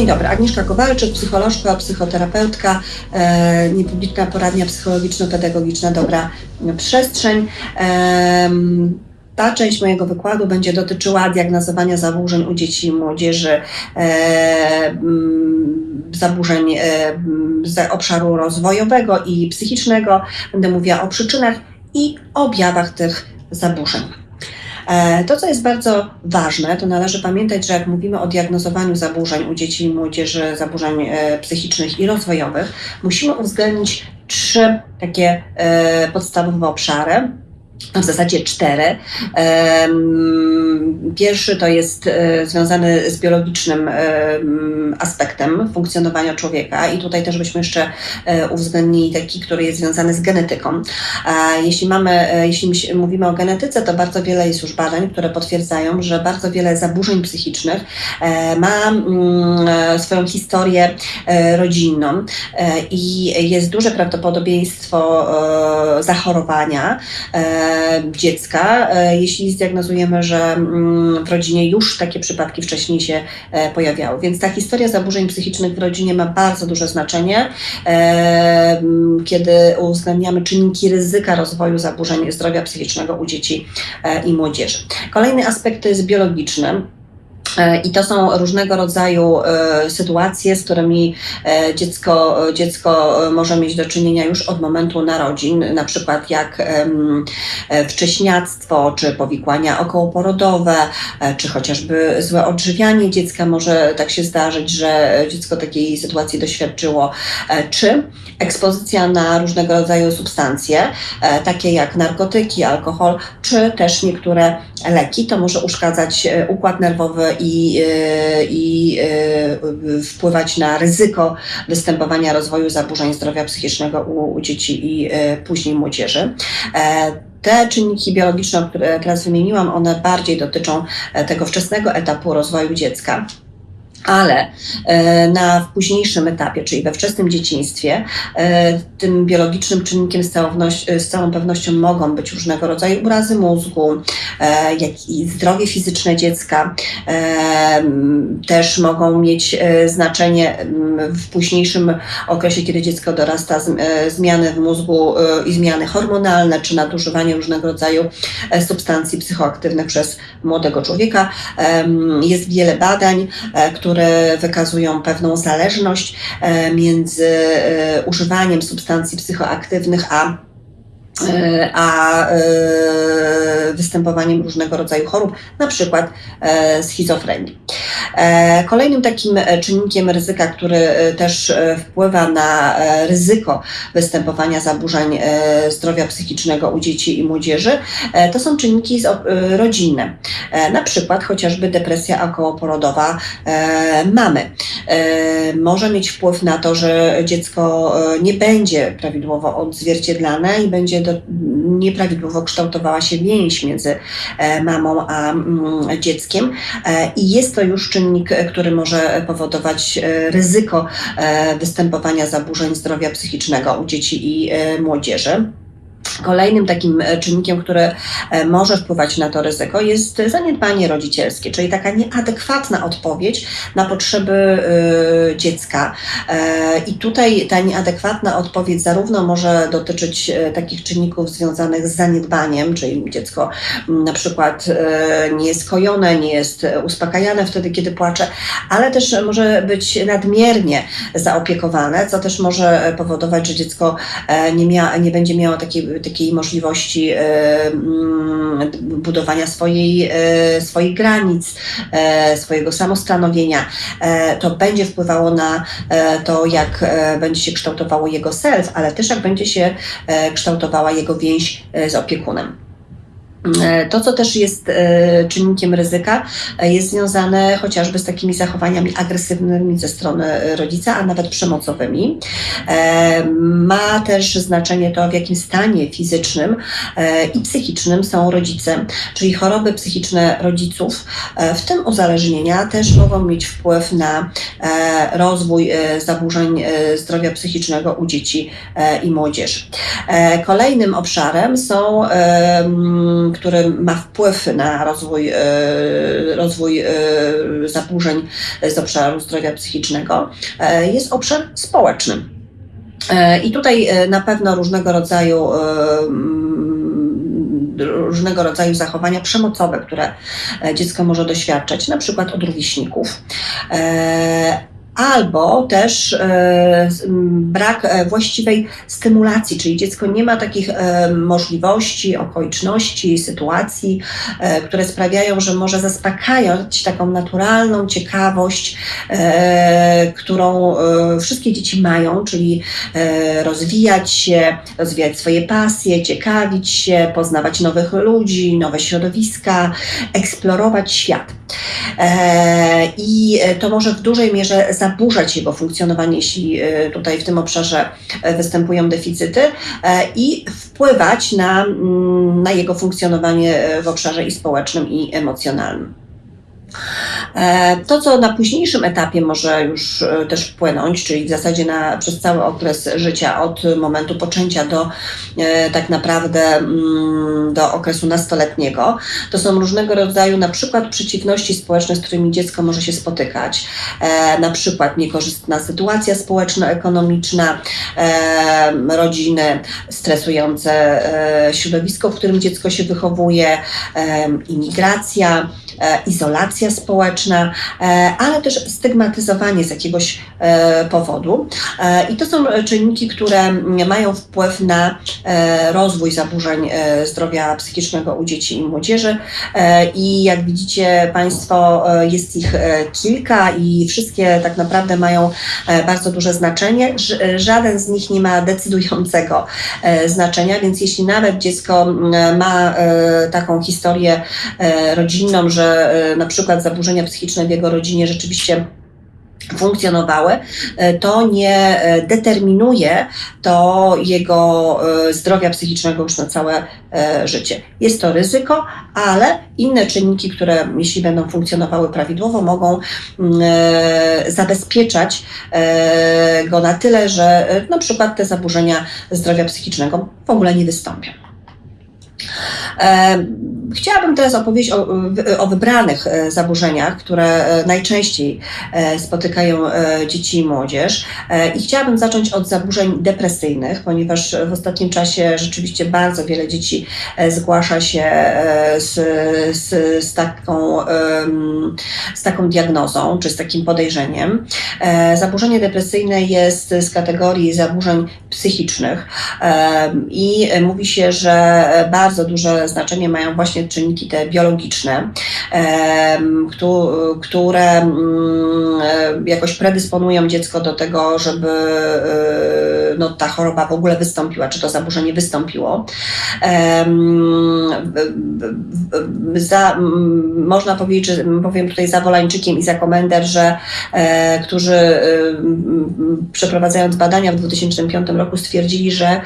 Dzień dobry, Agnieszka Kowalczyk, psycholożka, psychoterapeutka, e, niepubliczna poradnia psychologiczno-pedagogiczna Dobra Przestrzeń. Ta część mojego wykładu będzie dotyczyła diagnozowania zaburzeń u dzieci i młodzieży, e, zaburzeń e, z obszaru rozwojowego i psychicznego. Będę mówiła o przyczynach i objawach tych zaburzeń. E, to, co jest bardzo ważne, to należy pamiętać, że jak mówimy o diagnozowaniu zaburzeń u dzieci i młodzieży, zaburzeń e, psychicznych i rozwojowych, musimy uwzględnić trzy takie e, podstawowe obszary w zasadzie cztery. Pierwszy to jest e, związany z biologicznym aspektem funkcjonowania człowieka i tutaj też byśmy jeszcze e, uwzględnili taki, który jest związany z genetyką. Jeśli mamy, e, jeśli mówimy o genetyce, to bardzo wiele jest już badań, które potwierdzają, że bardzo wiele zaburzeń psychicznych ma swoją historię rodzinną i jest duże prawdopodobieństwo zachorowania dziecka, e, jeśli zdiagnozujemy, że mm, w rodzinie już takie przypadki wcześniej się e, pojawiały. Więc ta historia zaburzeń psychicznych w rodzinie ma bardzo duże znaczenie, e, kiedy uwzględniamy czynniki ryzyka rozwoju zaburzeń zdrowia psychicznego u dzieci i młodzieży. Kolejny aspekt to jest biologiczny. E, I to są różnego rodzaju e, sytuacje, z którymi e, dziecko, dziecko może mieć do czynienia już od momentu narodzin, na przykład jak wcześniactwo, czy powikłania okołoporodowe, czy chociażby złe odżywianie dziecka może tak się zdarzyć, że dziecko takiej sytuacji doświadczyło, czy ekspozycja na różnego rodzaju substancje, takie jak narkotyki, alkohol, czy też niektóre leki. To może uszkadzać układ nerwowy i, e, i e, wpływać na ryzyko występowania rozwoju zaburzeń zdrowia psychicznego u, u dzieci i e, później młodzieży. Te czynniki biologiczne, które teraz wymieniłam, one bardziej dotyczą tego wczesnego etapu rozwoju dziecka ale e, na późniejszym etapie, czyli we wczesnym dzieciństwie, e, tym biologicznym czynnikiem z całą, z całą pewnością mogą być różnego rodzaju urazy mózgu, e, jak i zdrowie fizyczne dziecka. Też mogą mieć znaczenie w późniejszym okresie, kiedy dziecko dorasta, zmiany w mózgu i zmiany hormonalne, czy nadużywanie różnego rodzaju substancji psychoaktywnych przez młodego człowieka. Jest wiele badań, które które wykazują pewną zależność e, między e, używaniem substancji psychoaktywnych a e, a występowaniem różnego rodzaju chorób, na przykład schizofrenii. Kolejnym takim czynnikiem ryzyka, który też wpływa na ryzyko występowania zaburzeń zdrowia psychicznego u dzieci i młodzieży, to są czynniki rodzinne, na przykład chociażby depresja okołoporodowa mamy. Może mieć wpływ na to, że dziecko nie będzie prawidłowo odzwierciedlane i będzie do, nieprawidłowo kształtowała się więź między mamą a mm, dzieckiem i jest to już czynnik, który może powodować e, ryzyko e, występowania zaburzeń zdrowia psychicznego u dzieci i e, młodzieży. Kolejnym takim e, czynnikiem, który e, może wpływać na to ryzyko, jest zaniedbanie rodzicielskie, czyli taka nieadekwatna odpowiedź na potrzeby e, dziecka. I tutaj ta nieadekwatna odpowiedź zarówno może dotyczyć takich czynników związanych z zaniedbaniem, czyli dziecko na przykład nie jest kojone, nie jest uspokajane wtedy, kiedy płacze, ale też może być nadmiernie zaopiekowane, co też może powodować, że dziecko nie, mia, nie będzie miało takiej takiej możliwości e, mm, budowania swojej, e, swoich granic, e, swojego samostanowienia. To będzie wpływało na to, jak będzie się kształtowało jego self, ale też jak będzie się kształtowała jego więź z opiekunem. E, to, co też jest e, czynnikiem ryzyka, e, jest związane chociażby z takimi zachowaniami agresywnymi ze strony rodzica, a nawet przemocowymi. Ma też znaczenie to, w jakim stanie fizycznym i psychicznym są rodzice, czyli choroby psychiczne rodziców, w tym uzależnienia, też mogą mieć wpływ na rozwój zaburzeń zdrowia psychicznego u dzieci i młodzieży. Kolejnym obszarem są który ma wpływ na rozwój, rozwój zaburzeń z obszaru zdrowia psychicznego, jest obszar społeczny. I tutaj na pewno różnego rodzaju różnego rodzaju zachowania przemocowe, które dziecko może doświadczać, na przykład od rówieśników albo też e, brak e, właściwej stymulacji, czyli dziecko nie ma takich e, możliwości, okoliczności, sytuacji, które sprawiają, że może zaspokajać taką naturalną ciekawość, którą wszystkie dzieci mają, czyli rozwijać się, rozwijać swoje pasje, ciekawić się, poznawać nowych ludzi, nowe środowiska, eksplorować świat. I to może w dużej mierze zaburzać jego funkcjonowanie, jeśli e, tutaj w tym obszarze e, występują deficyty e, i wpływać na, mm, na jego funkcjonowanie w obszarze i społecznym, i emocjonalnym. E, to, co na późniejszym etapie może już e, też wpłynąć, czyli w zasadzie na, przez cały okres życia, od momentu poczęcia do e, tak naprawdę mm, do okresu nastoletniego, to są różnego rodzaju na przykład przeciwności społeczne, z którymi dziecko może się spotykać, na przykład niekorzystna sytuacja społeczno-ekonomiczna, rodziny, stresujące środowisko, w którym dziecko się wychowuje, imigracja, izolacja społeczna, e, ale też stygmatyzowanie z jakiegoś e, powodu. E, I to są czynniki, które mają wpływ na rozwój zaburzeń zdrowia psychicznego u dzieci i młodzieży. I jak widzicie Państwo, jest ich kilka i wszystkie tak naprawdę mają bardzo duże znaczenie. Żaden z nich nie ma decydującego znaczenia, więc jeśli nawet dziecko ma taką historię rodzinną, że na przykład zaburzenia psychiczne w jego rodzinie rzeczywiście funkcjonowały, e, to nie e, determinuje to jego e, zdrowia psychicznego już na całe życie. Jest to ryzyko, ale inne czynniki, które jeśli będą funkcjonowały prawidłowo, mogą mm, zabezpieczać go na tyle, że na przykład te zaburzenia zdrowia psychicznego w ogóle nie wystąpią. Chciałabym teraz opowiedzieć o, o, wybranych e, zaburzeniach, które e, najczęściej e, spotykają dzieci i młodzież. I chciałabym zacząć od zaburzeń depresyjnych, ponieważ w ostatnim czasie rzeczywiście bardzo wiele dzieci zgłasza się z, z, z, taką, z taką diagnozą czy z takim podejrzeniem. Zaburzenie depresyjne jest z kategorii zaburzeń psychicznych i mówi się, że bardzo duże znaczenie mają właśnie czynniki te biologiczne, które mm, jakoś predysponują dziecko do tego, żeby e, no, ta choroba w ogóle wystąpiła, czy to zaburzenie wystąpiło. Za, można powiedzieć, że powiem tutaj za Wolańczykiem i za Komender, że e, którzy e, przeprowadzając badania w 2005 roku stwierdzili, że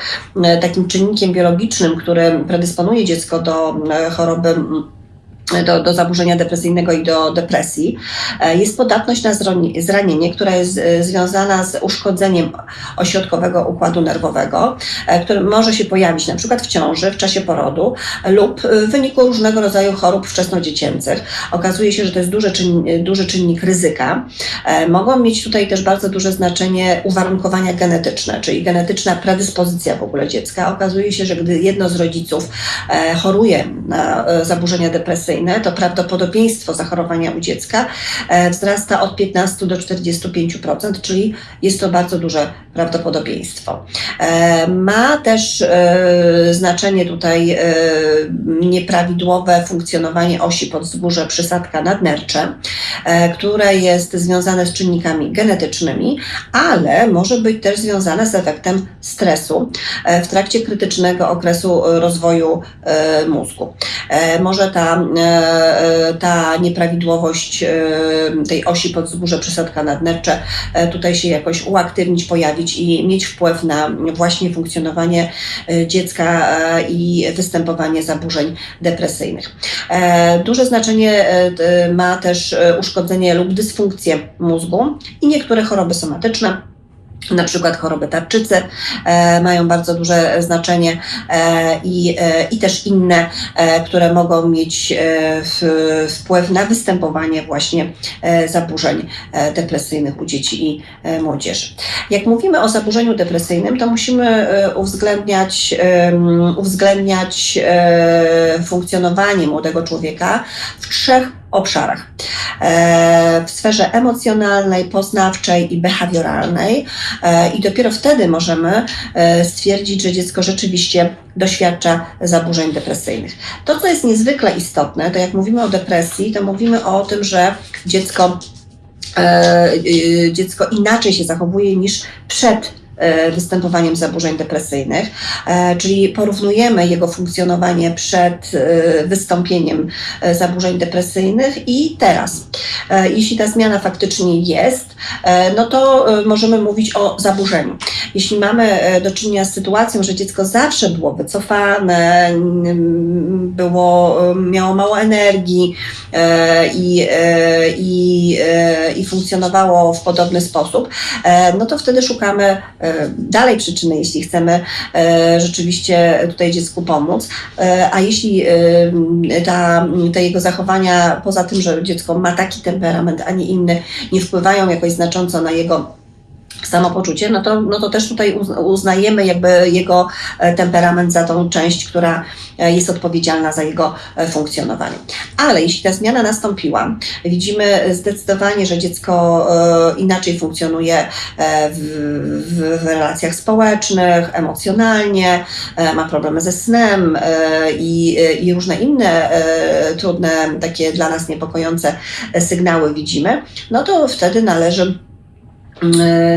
takim czynnikiem biologicznym, który predysponuje dziecko do choroby do, do zaburzenia depresyjnego i do depresji, e, jest podatność na zranienie, która jest e, związana z uszkodzeniem ośrodkowego układu nerwowego, e, który może się pojawić na przykład w ciąży, w czasie porodu lub w wyniku różnego rodzaju chorób wczesnodziecięcych. Okazuje się, że to jest duży, czyn, duży czynnik ryzyka. Mogą mieć tutaj też bardzo duże znaczenie uwarunkowania genetyczne, czyli genetyczna predyspozycja w ogóle dziecka. Okazuje się, że gdy jedno z rodziców choruje na zaburzenia depresyjne, to prawdopodobieństwo zachorowania u dziecka e, wzrasta od 15 do 45%, czyli jest to bardzo duże prawdopodobieństwo. E, ma też e, znaczenie tutaj nieprawidłowe funkcjonowanie osi podzgórze przysadka nadnercze, które jest związane z czynnikami genetycznymi, ale może być też związane z efektem stresu w trakcie krytycznego okresu rozwoju mózgu. Może ta ta nieprawidłowość e, tej osi podzgórze przysadka nadnercze e, tutaj się jakoś uaktywnić, pojawić i mieć wpływ na właśnie funkcjonowanie dziecka i występowanie zaburzeń depresyjnych. Duże znaczenie ma też uszkodzenie lub dysfunkcję mózgu i niektóre choroby somatyczne na przykład choroby tarczycy e, mają bardzo duże znaczenie e, i, e, i też inne, e, które mogą mieć e, w, wpływ na występowanie właśnie e, zaburzeń depresyjnych u dzieci i młodzieży. Jak mówimy o zaburzeniu depresyjnym, to musimy uwzględniać, uwzględniać funkcjonowanie młodego człowieka w trzech obszarach. E, W sferze emocjonalnej, poznawczej i behawioralnej. E, I dopiero wtedy możemy e, stwierdzić, że dziecko rzeczywiście doświadcza zaburzeń depresyjnych. To, co jest niezwykle istotne, to jak mówimy o depresji, to mówimy o tym, że dziecko, dziecko inaczej się zachowuje niż przed występowaniem zaburzeń depresyjnych, e, czyli porównujemy jego funkcjonowanie przed e, wystąpieniem e, zaburzeń depresyjnych i teraz. E, Jeśli ta zmiana faktycznie jest, e, no to e, możemy mówić o zaburzeniu. Jeśli mamy e, do czynienia z sytuacją, że dziecko zawsze było wycofane, mm, było, e, miało mało energii e, i, e, i, e, i funkcjonowało w podobny sposób, e, no to wtedy szukamy e, dalej przyczyny, jeśli chcemy e, rzeczywiście tutaj dziecku pomóc. E, A jeśli e, ta, te jego zachowania, poza tym, że dziecko ma taki temperament, a nie inny, nie wpływają jakoś znacząco na jego samopoczucie, no to, no to też tutaj uz- uznajemy jakby jego e, temperament za tą część, która e, jest odpowiedzialna za jego e, funkcjonowanie. Ale jeśli ta zmiana nastąpiła, widzimy zdecydowanie, że dziecko inaczej funkcjonuje w, w, relacjach społecznych, emocjonalnie, ma problemy ze snem i, i różne inne trudne, takie dla nas niepokojące sygnały widzimy, no to wtedy należy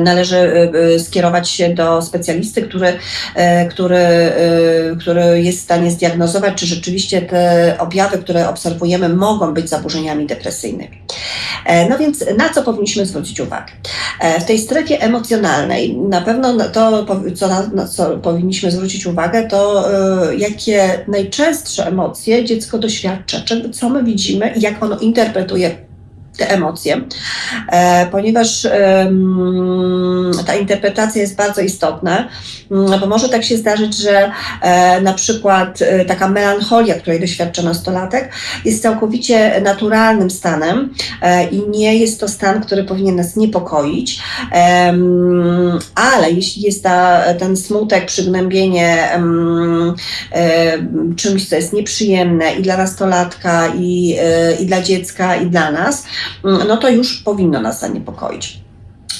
należy e, skierować się do specjalisty, który, e, który, e, który jest w stanie zdiagnozować, czy rzeczywiście te objawy, które obserwujemy, mogą być zaburzeniami depresyjnymi. E, No więc na co powinniśmy zwrócić uwagę? E, W tej strefie emocjonalnej na pewno to, co, na, co powinniśmy zwrócić uwagę, to e, jakie najczęstsze emocje dziecko doświadcza, co my widzimy i jak ono interpretuje te emocje, e, ponieważ ta interpretacja jest bardzo istotna, mm, bo może tak się zdarzyć, że e, na przykład e, taka melancholia, której doświadcza nastolatek, jest całkowicie naturalnym stanem i nie jest to stan, który powinien nas niepokoić, ale jeśli jest ta, ten smutek, przygnębienie czymś, co jest nieprzyjemne i dla nastolatka, i, i dla dziecka, i dla nas, no to już powinno nas zaniepokoić.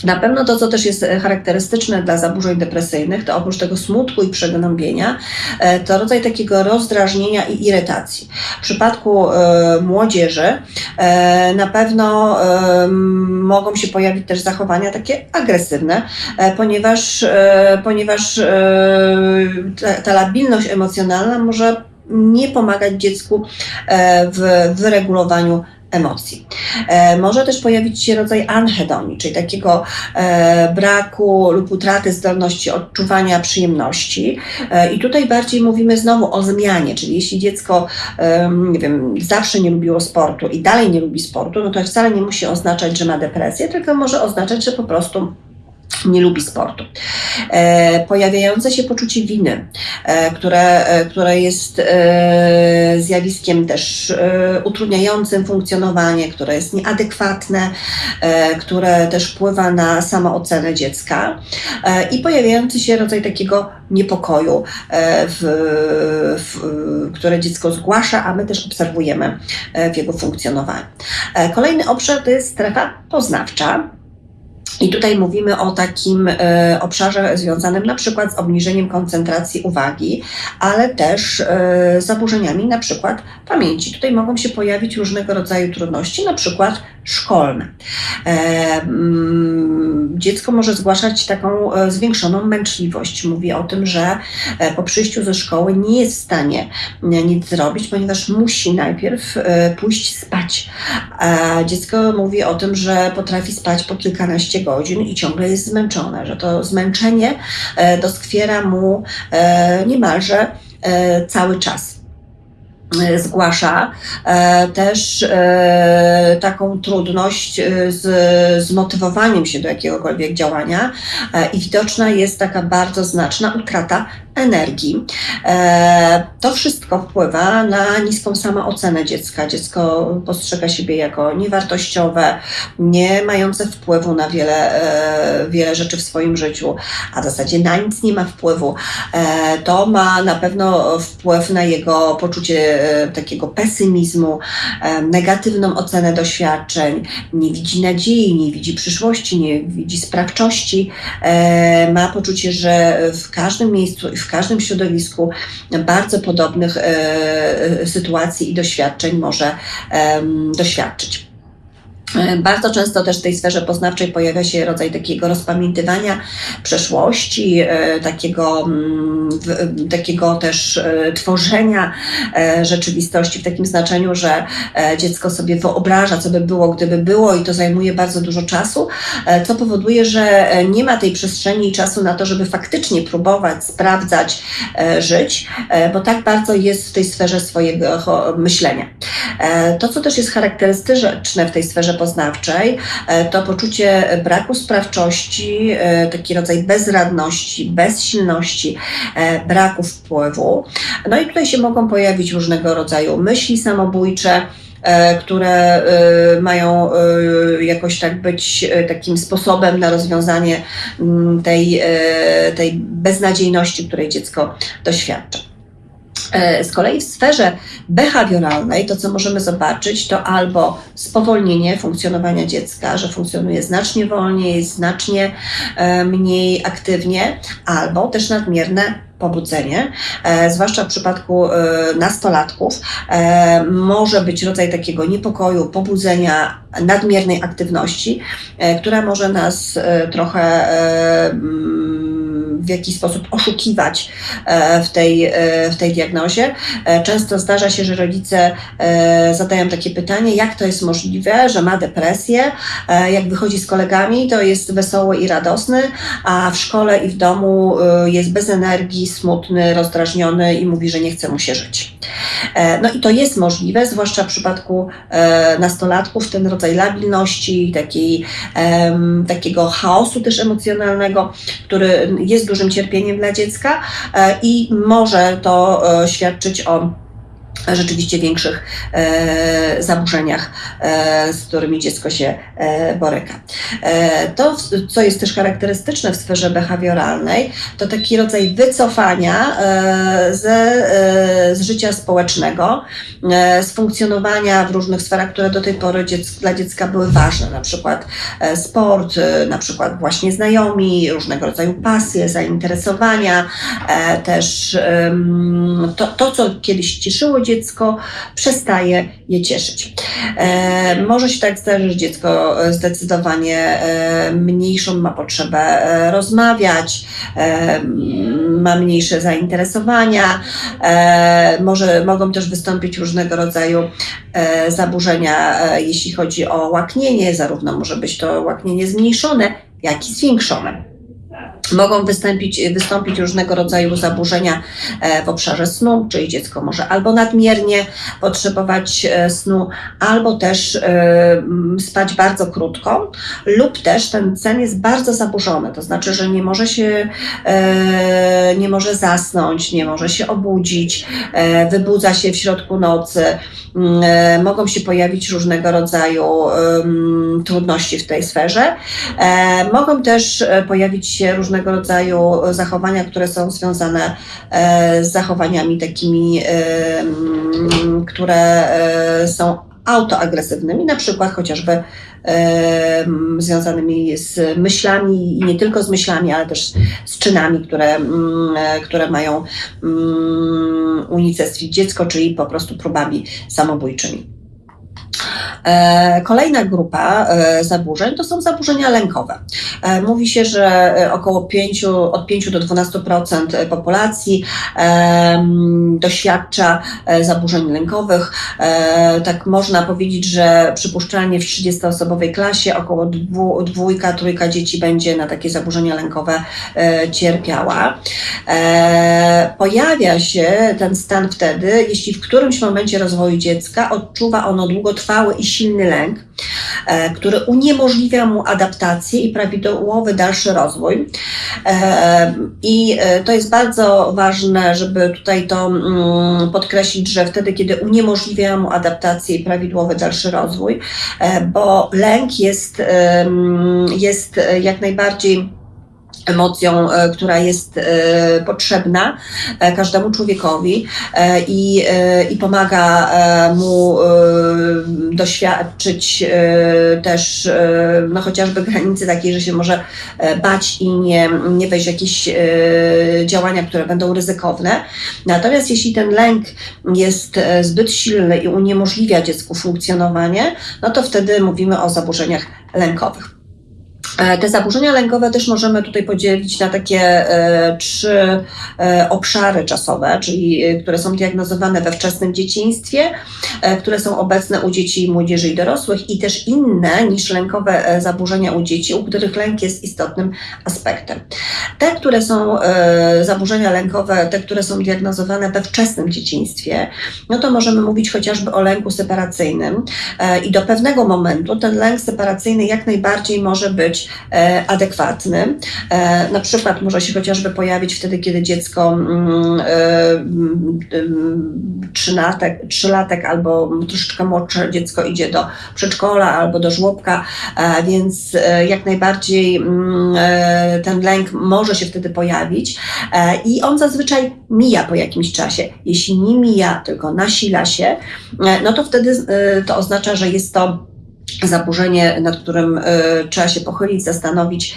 Na pewno to, co też jest e, charakterystyczne dla zaburzeń depresyjnych, to oprócz tego smutku i przegnębienia, e, to rodzaj takiego rozdrażnienia i irytacji. W przypadku e, młodzieży e, na pewno e, mogą się pojawić też zachowania takie agresywne, ponieważ, ponieważ ta, ta labilność emocjonalna może nie pomagać dziecku w wyregulowaniu emocji. E, może też pojawić się rodzaj anhedonii, czyli takiego e, braku lub utraty zdolności odczuwania przyjemności. E, I tutaj bardziej mówimy znowu o zmianie, czyli jeśli dziecko, nie wiem, zawsze nie lubiło sportu i dalej nie lubi sportu, no to wcale nie musi oznaczać, że ma depresję, tylko może oznaczać, że po prostu nie lubi sportu. E, pojawiające się poczucie winy, e, które, e, które jest e, zjawiskiem też e, utrudniającym funkcjonowanie, które jest nieadekwatne, e, które też wpływa na samoocenę dziecka i pojawiający się rodzaj takiego niepokoju, w, w, które dziecko zgłasza, a my też obserwujemy w jego funkcjonowaniu. Kolejny obszar to jest strefa poznawcza. I tutaj mówimy o takim e, obszarze związanym na przykład z obniżeniem koncentracji uwagi, ale też e, zaburzeniami na przykład pamięci. Tutaj mogą się pojawić różnego rodzaju trudności, na przykład szkolne. E, mm, dziecko może zgłaszać taką zwiększoną męczliwość. Mówi o tym, że po przyjściu ze szkoły nie jest w stanie nic zrobić, ponieważ musi najpierw pójść spać. Dziecko mówi o tym, że potrafi spać po kilkanaście godzin i ciągle jest zmęczone, że to zmęczenie e, doskwiera mu e, niemalże e, cały czas. E, zgłasza e, też e, taką trudność z, z motywowaniem się do jakiegokolwiek działania i widoczna jest taka bardzo znaczna utrata energii. To wszystko wpływa na niską samoocenę dziecka. Dziecko postrzega siebie jako niewartościowe, nie mające wpływu na wiele, wiele rzeczy w swoim życiu, a w zasadzie na nic nie ma wpływu. To ma na pewno wpływ na jego poczucie E, takiego pesymizmu, e, negatywną ocenę doświadczeń, nie widzi nadziei, nie widzi przyszłości, nie widzi sprawczości, e, ma poczucie, że w każdym miejscu i w każdym środowisku bardzo podobnych sytuacji i doświadczeń może doświadczyć. E, bardzo często też w tej sferze poznawczej pojawia się rodzaj takiego rozpamiętywania przeszłości, e, takiego, mm, takiego też e, tworzenia rzeczywistości w takim znaczeniu, że dziecko sobie wyobraża, co by było, gdyby było, i to zajmuje bardzo dużo czasu, co powoduje, że nie ma tej przestrzeni i czasu na to, żeby faktycznie próbować, sprawdzać, żyć, bo tak bardzo jest w tej sferze swojego myślenia. To, co też jest charakterystyczne w tej sferze poznawczej, e, to poczucie braku sprawczości, e, taki rodzaj bezradności, bezsilności, e, braku wpływu. No i tutaj się mogą pojawić różnego rodzaju myśli samobójcze, które mają jakoś tak być takim sposobem na rozwiązanie mm, tej, tej beznadziejności, której dziecko doświadcza. E, z kolei w sferze behawioralnej to, co możemy zobaczyć, to albo spowolnienie funkcjonowania dziecka, że funkcjonuje znacznie wolniej, znacznie e, mniej aktywnie, albo też nadmierne pobudzenie, e, zwłaszcza w przypadku nastolatków, może być rodzaj takiego niepokoju, pobudzenia, nadmiernej aktywności, która może nas trochę w jakiś sposób oszukiwać e, w tej, e, w tej diagnozie. E, często zdarza się, że rodzice zadają takie pytanie, jak to jest możliwe, że ma depresję, jak wychodzi z kolegami, to jest wesoły i radosny, a w szkole i w domu jest bez energii, smutny, rozdrażniony i mówi, że nie chce mu się żyć. No i to jest możliwe, zwłaszcza w przypadku nastolatków, ten rodzaj labilności, takiej, takiego chaosu też emocjonalnego, który jest dużym cierpieniem dla dziecka e, i może to e, świadczyć o rzeczywiście większych e, zaburzeniach, e, z którymi dziecko się e, boryka. E, to, co jest też charakterystyczne w sferze behawioralnej, to taki rodzaj wycofania e, ze, e, z życia społecznego, z funkcjonowania w różnych sferach, które do tej pory dla dziecka były ważne, na przykład sport, na przykład właśnie znajomi, różnego rodzaju pasje, zainteresowania, też to, to co kiedyś cieszyło dziecko, przestaje je cieszyć. E, może się tak zdarzyć, że dziecko zdecydowanie e, mniejszą ma potrzebę e, rozmawiać, e, ma mniejsze zainteresowania, e, może mogą też wystąpić różnego rodzaju e, zaburzenia, jeśli chodzi o łaknienie, zarówno może być to łaknienie zmniejszone, jak i zwiększone. Mogą wystąpić, wystąpić różnego rodzaju zaburzenia e, w obszarze snu, czyli dziecko może albo nadmiernie potrzebować e, snu, albo też e, spać bardzo krótko, lub też ten sen jest bardzo zaburzony, to znaczy, że nie może się, nie może zasnąć, nie może się obudzić, wybudza się w środku nocy, mogą się pojawić różnego rodzaju trudności w tej sferze. Mogą też pojawić się różne różnego rodzaju zachowania, które są związane e, z zachowaniami takimi, e, które e, są autoagresywnymi, na przykład chociażby związanymi z myślami i nie tylko z myślami, ale też z czynami, które, które mają unicestwić dziecko, czyli po prostu próbami samobójczymi. Kolejna grupa zaburzeń to są zaburzenia lękowe. Mówi się, że około 5, od 5 do 12% populacji doświadcza zaburzeń lękowych. Tak można powiedzieć, że przypuszczalnie w 30-osobowej klasie około dwójka, trójka dzieci będzie na takie zaburzenia lękowe cierpiała. Pojawia się ten stan wtedy, jeśli w którymś momencie rozwoju dziecka odczuwa ono długotrwały i silny lęk, e, który uniemożliwia mu adaptację i prawidłowy dalszy rozwój. E, I e, to jest bardzo ważne, żeby tutaj to mm, podkreślić, że wtedy, kiedy uniemożliwia mu adaptację i prawidłowy dalszy rozwój, bo lęk jest, jest jak najbardziej emocją, e, która jest e, potrzebna e, każdemu człowiekowi i, i pomaga mu doświadczyć też no chociażby granicy takiej, że się może bać i nie, nie wejść w jakieś działania, które będą ryzykowne. Natomiast jeśli ten lęk jest zbyt silny i uniemożliwia dziecku funkcjonowanie, no to wtedy mówimy o zaburzeniach lękowych. E, te zaburzenia lękowe też możemy tutaj podzielić na takie e, trzy e, obszary czasowe, czyli które są diagnozowane we wczesnym dzieciństwie, które są obecne u dzieci, młodzieży i dorosłych i też inne niż lękowe zaburzenia u dzieci, u których lęk jest istotnym aspektem. Te, które są zaburzenia lękowe, te, które są diagnozowane we wczesnym dzieciństwie, no to możemy mówić chociażby o lęku separacyjnym i do pewnego momentu ten lęk separacyjny jak najbardziej może być E, adekwatny. E, na przykład może się chociażby pojawić wtedy, kiedy dziecko mm, e, mm, trzylatek, trzylatek albo troszeczkę młodsze dziecko idzie do przedszkola albo do żłobka, więc jak najbardziej mm, ten lęk może się wtedy pojawić i on zazwyczaj mija po jakimś czasie. Jeśli nie mija, tylko nasila się, no to wtedy to oznacza, że jest to zaburzenie, nad którym y, trzeba się pochylić, zastanowić,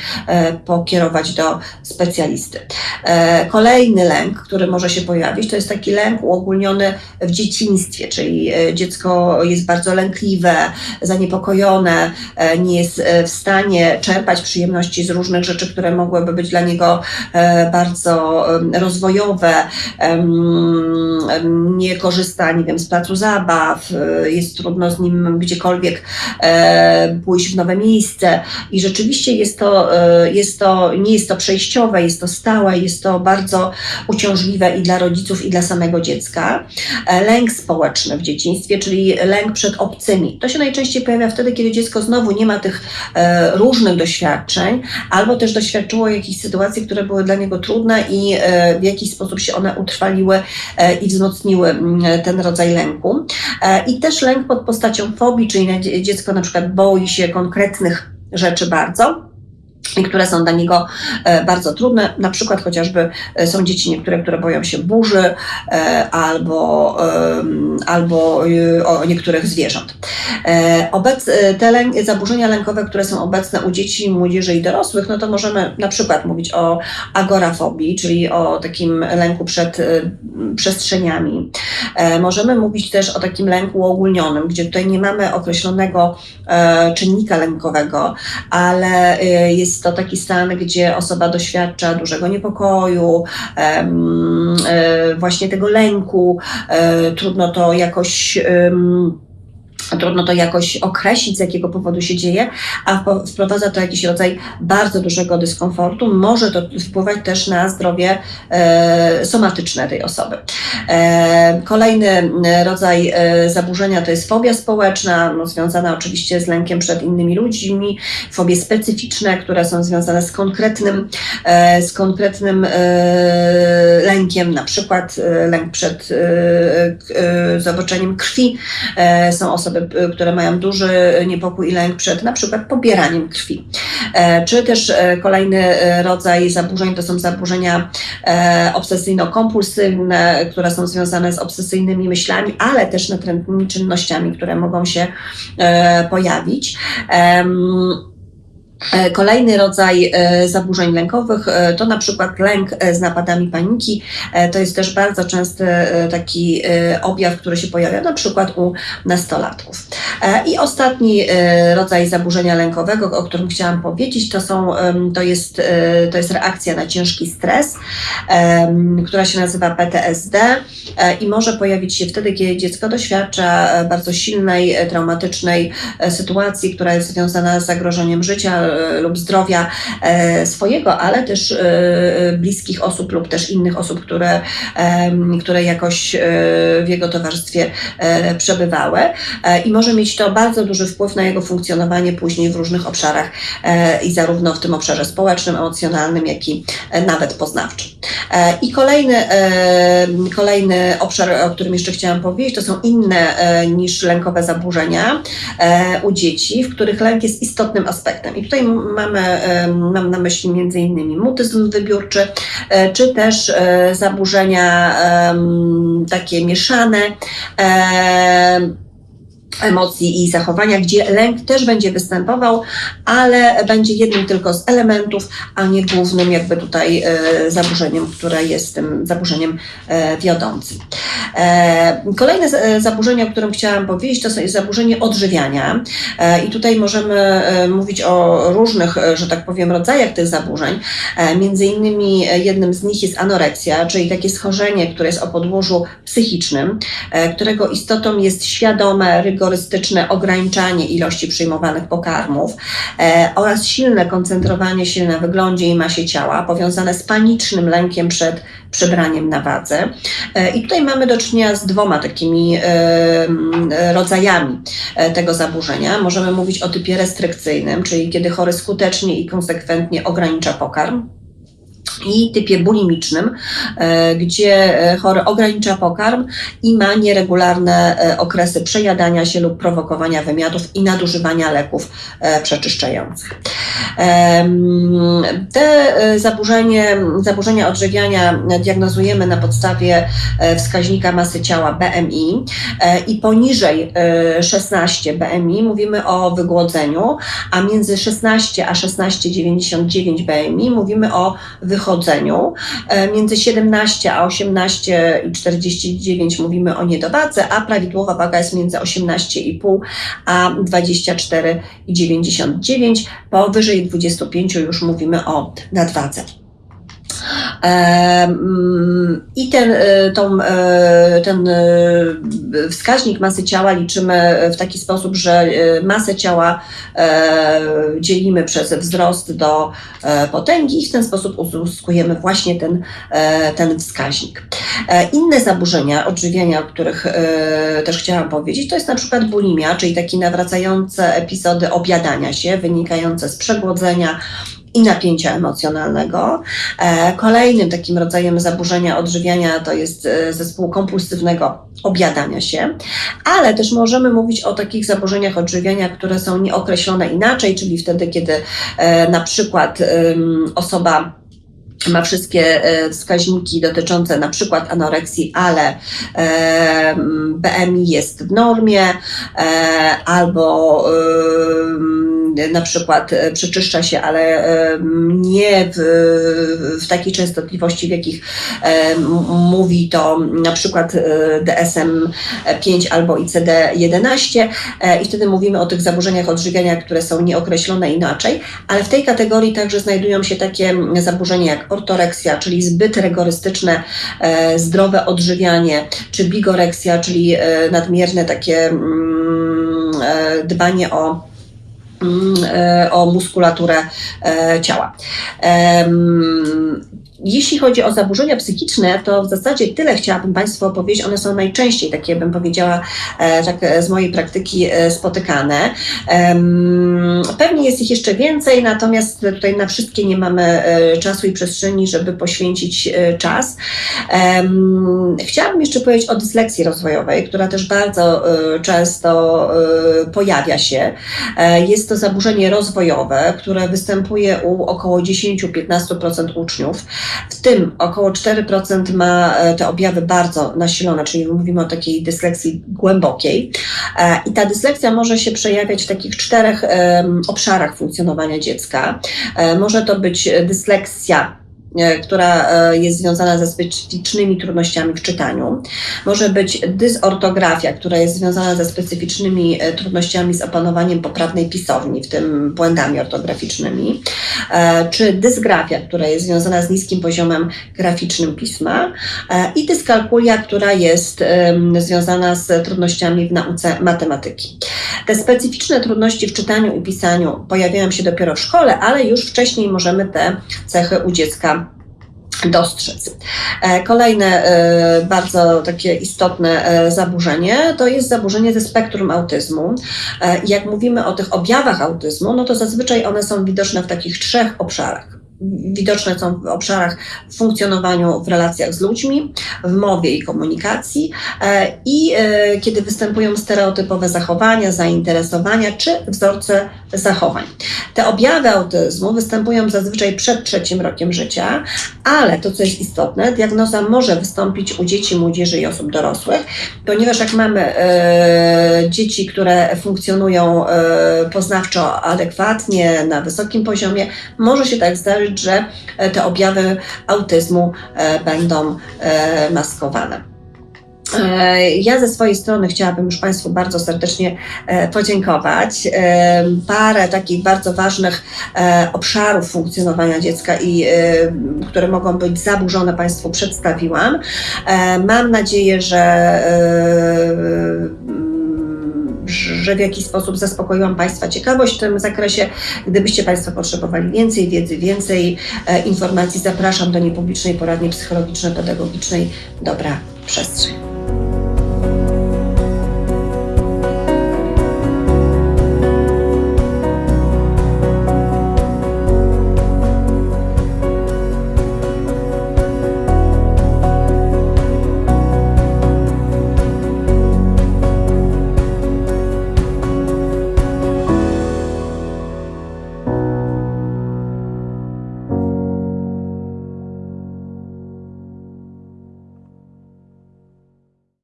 y, pokierować do specjalisty. Y, kolejny lęk, który może się pojawić, to jest taki lęk uogólniony w dzieciństwie, czyli dziecko jest bardzo lękliwe, zaniepokojone, nie jest w stanie czerpać przyjemności z różnych rzeczy, które mogłyby być dla niego bardzo rozwojowe, nie korzysta, nie wiem, z placu zabaw, jest trudno z nim gdziekolwiek E, pójść w nowe miejsce i rzeczywiście jest to, e, jest to, nie jest to przejściowe, jest to stałe, jest to bardzo uciążliwe i dla rodziców, i dla samego dziecka. E, lęk społeczny w dzieciństwie, czyli lęk przed obcymi. To się najczęściej pojawia wtedy, kiedy dziecko znowu nie ma tych różnych doświadczeń, albo też doświadczyło jakichś sytuacji, które były dla niego trudne i w jakiś sposób się one utrwaliły i wzmocniły mm, ten rodzaj lęku. I też lęk pod postacią fobii, czyli dziecko na przykład boi się konkretnych rzeczy bardzo, i które są dla niego e, bardzo trudne. Na przykład chociażby e, są dzieci niektóre, które boją się burzy e, albo, albo o niektórych zwierząt. Obec, te lęk, zaburzenia lękowe, które są obecne u dzieci, młodzieży i dorosłych, no to możemy na przykład mówić o agorafobii, czyli o takim lęku przed przestrzeniami. Możemy mówić też o takim lęku uogólnionym, gdzie tutaj nie mamy określonego czynnika lękowego, ale jest jest to taki stan, gdzie osoba doświadcza dużego niepokoju, e, właśnie tego lęku, e, trudno to jakoś trudno to jakoś określić, z jakiego powodu się dzieje, a wprowadza to jakiś rodzaj bardzo dużego dyskomfortu. Może to wpływać też na zdrowie e, somatyczne tej osoby. E, kolejny rodzaj e, zaburzenia to jest fobia społeczna, no, związana oczywiście z lękiem przed innymi ludźmi, fobie specyficzne, które są związane z konkretnym, e, z konkretnym e, lękiem, na przykład e, lęk przed zobaczeniem krwi. są osoby Y, które mają duży niepokój i lęk przed na przykład pobieraniem krwi. E, czy też e, kolejny e, rodzaj zaburzeń to są zaburzenia obsesyjno-kompulsywne, które są związane z obsesyjnymi myślami, ale też natrętnymi czynnościami, które mogą się pojawić. E, kolejny rodzaj e, zaburzeń lękowych e, to na przykład lęk z napadami paniki. To jest też bardzo częsty taki objaw, który się pojawia na przykład u nastolatków. I ostatni rodzaj zaburzenia lękowego, o którym chciałam powiedzieć, to, są, to, jest, to jest reakcja na ciężki stres, która się nazywa PTSD i może pojawić się wtedy, kiedy dziecko doświadcza bardzo silnej, traumatycznej sytuacji, która jest związana z zagrożeniem życia lub zdrowia e, swojego, ale też e, bliskich osób lub też innych osób, które, które jakoś w jego towarzystwie przebywały. I może mieć to bardzo duży wpływ na jego funkcjonowanie później w różnych obszarach i zarówno w tym obszarze społecznym, emocjonalnym, jak i nawet poznawczym. I kolejny, kolejny obszar, o którym jeszcze chciałam powiedzieć, to są inne niż lękowe zaburzenia u dzieci, w których lęk jest istotnym aspektem. I tutaj mamy, mam na myśli innymi mutyzm wybiórczy, e, czy też e, zaburzenia takie mieszane emocji i zachowania, gdzie lęk też będzie występował, ale będzie jednym tylko z elementów, a nie głównym jakby tutaj e, zaburzeniem, które jest tym zaburzeniem e, wiodącym. E, kolejne zaburzenie, o którym chciałam powiedzieć, to jest zaburzenie odżywiania i tutaj możemy mówić o różnych, że tak powiem, rodzajach tych zaburzeń. Między innymi jednym z nich jest anoreksja, czyli takie schorzenie, które jest o podłożu psychicznym, którego istotą jest świadome, rygorystyczne rygorystyczne ograniczanie ilości przyjmowanych pokarmów e, oraz silne koncentrowanie się na wyglądzie i masie ciała, powiązane z panicznym lękiem przed przebraniem na wadze. E, I tutaj mamy do czynienia z dwoma takimi e, rodzajami tego zaburzenia. Możemy mówić o typie restrykcyjnym, czyli kiedy chory skutecznie i konsekwentnie ogranicza pokarm i typie bulimicznym, e, gdzie e, chory ogranicza pokarm i ma nieregularne e, okresy przejadania się lub prowokowania wymiotów i nadużywania leków przeczyszczających. Te zaburzenie, zaburzenia odżywiania diagnozujemy na podstawie wskaźnika masy ciała BMI i poniżej 16 BMI mówimy o wygłodzeniu, a między 16 a 16,99 BMI mówimy o wychodzeniu chodzeniu. E, między 17 a 18 i 49 mówimy o niedowadze, a prawidłowa waga jest między 18,5 a 24,99. Powyżej 25 już mówimy o nadwadze. I ten, e, tą, e, ten e, wskaźnik masy ciała liczymy w taki sposób, że masę ciała dzielimy przez wzrost do potęgi i w ten sposób uzyskujemy właśnie ten, ten wskaźnik. Inne zaburzenia odżywiania, o których też chciałam powiedzieć, to jest na przykład bulimia, czyli takie nawracające epizody objadania się wynikające z przegłodzenia, i napięcia emocjonalnego. E, kolejnym takim rodzajem zaburzenia odżywiania to jest e, zespół kompulsywnego objadania się, ale też możemy mówić o takich zaburzeniach odżywiania, które są nieokreślone inaczej, czyli wtedy, kiedy e, na przykład osoba ma wszystkie wskaźniki dotyczące na przykład anoreksji, ale BMI jest w normie, albo na przykład e, przeczyszcza się, ale e, nie w, w takiej częstotliwości, w jakich e, mówi to na przykład DSM-5 albo ICD-11 i wtedy mówimy o tych zaburzeniach odżywiania, które są nieokreślone inaczej, ale w tej kategorii także znajdują się takie zaburzenia jak ortoreksja, czyli zbyt rygorystyczne, zdrowe odżywianie, czy bigoreksja, czyli nadmierne takie dbanie o Mm, o muskulaturę e, ciała. Jeśli chodzi o zaburzenia psychiczne, to w zasadzie tyle chciałabym Państwu opowiedzieć. One są najczęściej, takie bym powiedziała, e, tak z mojej praktyki spotykane. Pewnie jest ich jeszcze więcej, natomiast tutaj na wszystkie nie mamy czasu i przestrzeni, żeby poświęcić czas. Chciałabym jeszcze powiedzieć o dysleksji rozwojowej, która też bardzo często pojawia się. Jest to zaburzenie rozwojowe, które występuje u około 10-15% uczniów. W tym około 4% ma e, te objawy bardzo nasilone, czyli mówimy o takiej dysleksji głębokiej. E, I ta dyslekcja może się przejawiać w takich czterech obszarach funkcjonowania dziecka. E, może to być dysleksja która e, jest związana ze specyficznymi trudnościami w czytaniu. Może być dysortografia, która jest związana ze specyficznymi e, trudnościami z opanowaniem poprawnej pisowni, w tym błędami ortograficznymi. Czy dysgrafia, która jest związana z niskim poziomem graficznym pisma. I dyskalkulia, która jest związana z trudnościami w nauce matematyki. Te specyficzne trudności w czytaniu i pisaniu pojawiają się dopiero w szkole, ale już wcześniej możemy te cechy u dziecka dostrzec. E, kolejne e, bardzo takie istotne e, zaburzenie to jest zaburzenie ze spektrum autyzmu. Jak mówimy o tych objawach autyzmu, no to zazwyczaj one są widoczne w takich trzech obszarach widoczne są w obszarach w funkcjonowaniu w relacjach z ludźmi, w mowie i komunikacji e, i e, kiedy występują stereotypowe zachowania, zainteresowania czy wzorce zachowań. Te objawy autyzmu występują zazwyczaj przed trzecim rokiem życia, ale to, co jest istotne, diagnoza może wystąpić u dzieci, młodzieży i osób dorosłych, ponieważ jak mamy e, dzieci, które funkcjonują poznawczo adekwatnie, na wysokim poziomie, może się tak zdarzyć, że e, te objawy autyzmu e, będą e, maskowane. Ja ze swojej strony chciałabym już Państwu bardzo serdecznie podziękować. Parę takich bardzo ważnych obszarów funkcjonowania dziecka i które mogą być zaburzone Państwu przedstawiłam. Mam nadzieję, że że w jakiś sposób zaspokoiłam Państwa ciekawość w tym zakresie. Gdybyście Państwo potrzebowali więcej wiedzy, więcej e, informacji, zapraszam do niepublicznej poradni psychologiczno-pedagogicznej Dobra Przestrzeń.